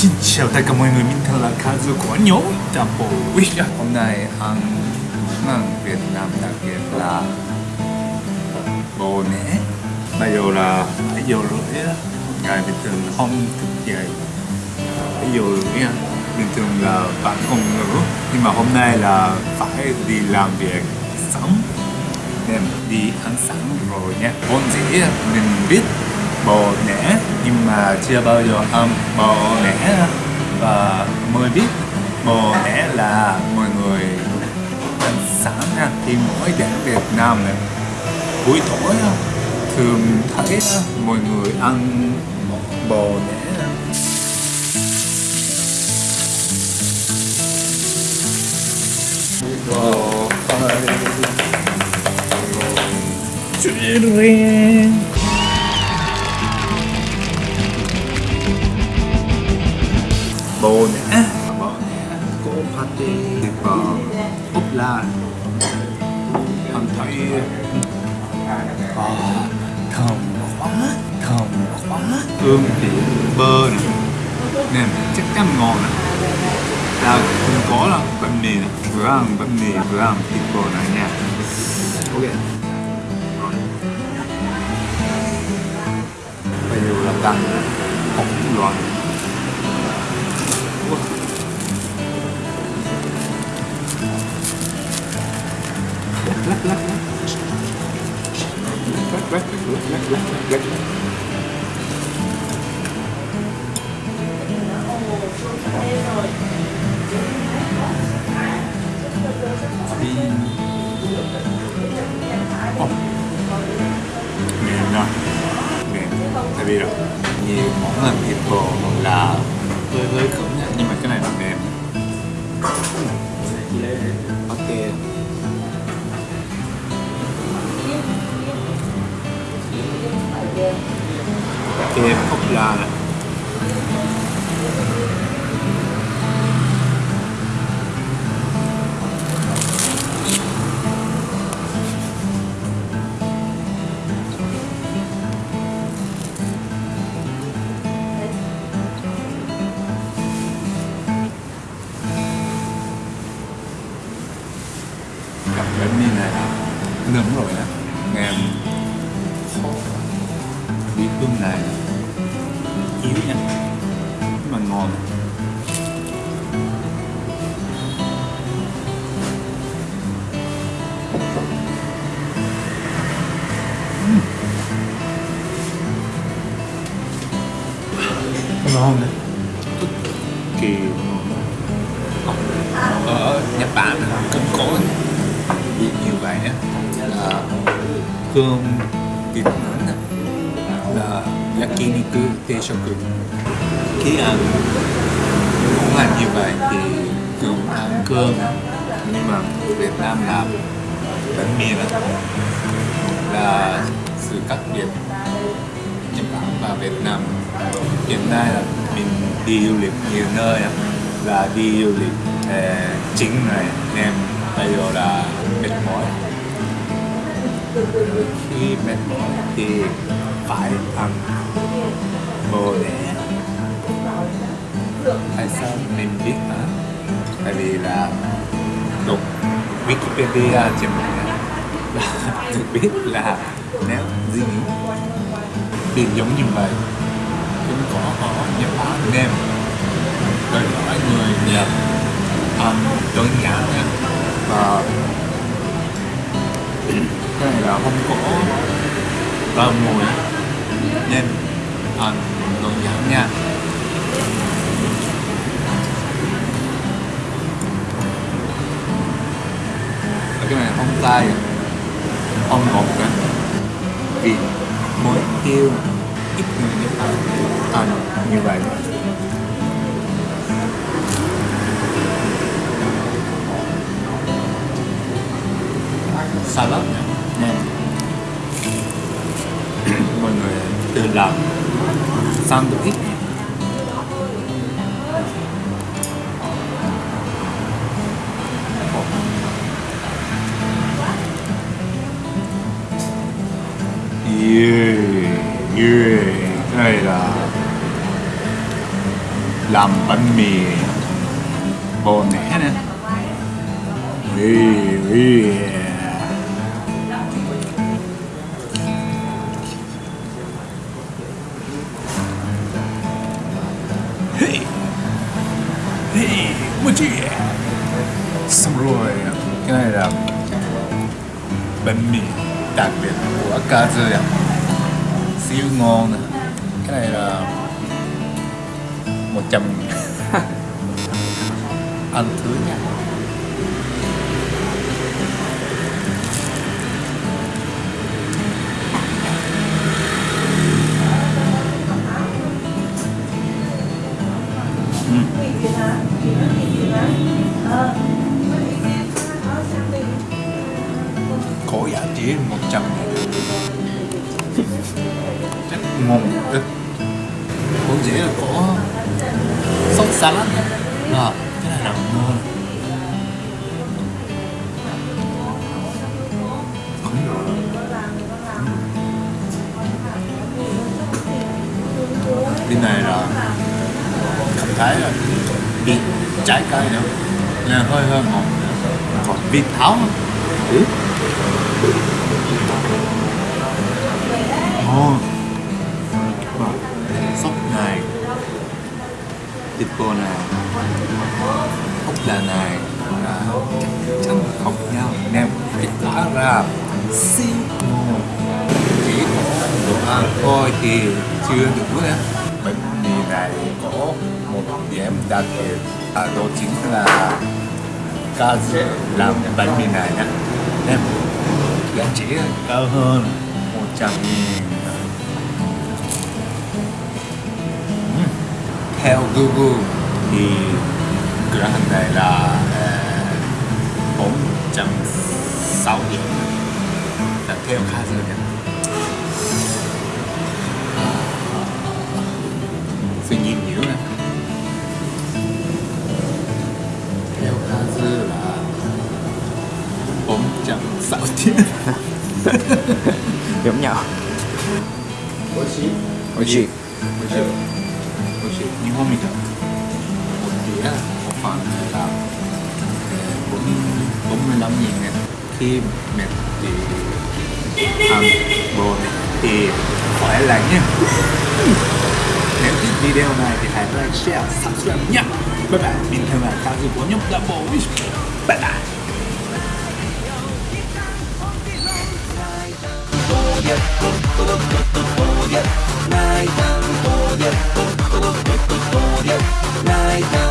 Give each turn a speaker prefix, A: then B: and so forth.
A: Xin chào tất cả mọi người, mình là Kazu của nhóm Double Wish Hôm nay món ăn Việt Nam đặc biệt là bò nẻ Bây giờ là 7 giờ rưỡi Ngày bình thường không thức dậy 7 giờ rưỡi Bình thường là bạn còn ngủ Nhưng mà hôm nay là phải đi làm việc sớm Nên đi ăn sáng rồi nha Vốn dĩ mình biết bò nẻ, nhưng mà chưa bao giờ ăn bò nẻ. Và mới biết, bò nẻ là mọi người ăn sáng nha thì mỗi đến Việt Nam này. Buổi tối, thường thấy mọi người ăn bò nẻ. そうねまあねこうパティやっぱオプラ反対ああ糖 quá 糖 quá. À, Ươm biển bơ này nè, chắc chắn ngon này là cũng có là bánh mì này vừa ăn bánh mì vừa ăn thịt bò này nha. Ok. Bây giờ là đặt không loạn oke okay. kẹp phúc แบบนี้นะครับเริ่มร่อยนะแงมบีบเครื่องในอิ๊วเนี่ยมันงอนร้อนเลยเกี่ยวเออญี่ปุ่นนะครับกินก่อน vậy á. Ờ, là cơm thịt nướng á, là yakiniku teishoku khi ăn món ăn như vậy thì cũng ăn cơm nhưng mà Việt Nam làm bánh mì đó. Là sự khác biệt. Nhật Bản và Việt Nam hiện nay là mình đi du lịch nhiều nơi là đi du lịch ờ, chính này em bây giờ là mệt mỏi. Khi mệt mỏi thì phải ăn bồ nè tại sao mình biết hả? Tại vì là đọc Wikipedia trên mạng là được biết là nếu gì thì giống như vậy. Cũng có họ nhập Bản nem đòi hỏi người Nhật à, đơn giản nha nó không có rau mùi. Nên à, ăn còn giản nha. Cái này không tay, không ngọt cả vì muối tiêu ít người biết Bản ăn à, như vậy. Salad. nha nên mọi người tự làm. Sandwich Yeah, yeah, đây là làm bánh mì bò nẻ nè. Ui, ui. Bánh mì đặc biệt của Kazu ạ. Siêu ngon nè. Cái này là 100 Ăn thứ nha. Có giá chỉ 100 rất ngon rất cũng dễ là có sốt salad cái này là ngon bên này là cảm thấy là vị trái cây nữa. Là hơi hơi ngọt còn vịt tháo. Ừ. Tipo này. Ốc là này là chắc chắn học nhau. Nem cái tả ra. Siêu chỉ có đồ ăn thôi thì chưa đủ nữa bánh mì này có một điểm đặc biệt à, đó chính là ca Kazu làm bánh mì này nhé. Em giá trị cao hơn 100 nghìn. theo Google thì cửa hàng này là uh, 4.6 điểm là theo Kazu nhé suy nghĩ nhiều nè theo Kazu là 4.6 điểm
B: giống nhau
A: 美味しい
B: 美味しい
A: 美味しい美味しい 日本みたいmột đĩa một phần là bốn bốn mươi lăm nghìn nè khi mẹ thì ăn bò này thì khỏe lành nhé nếu thích video này thì hãy like, share, subscribe nhé Bye bye Mình theo là Kazu của nhóm Double Wish Bye bye
C: 泣 いた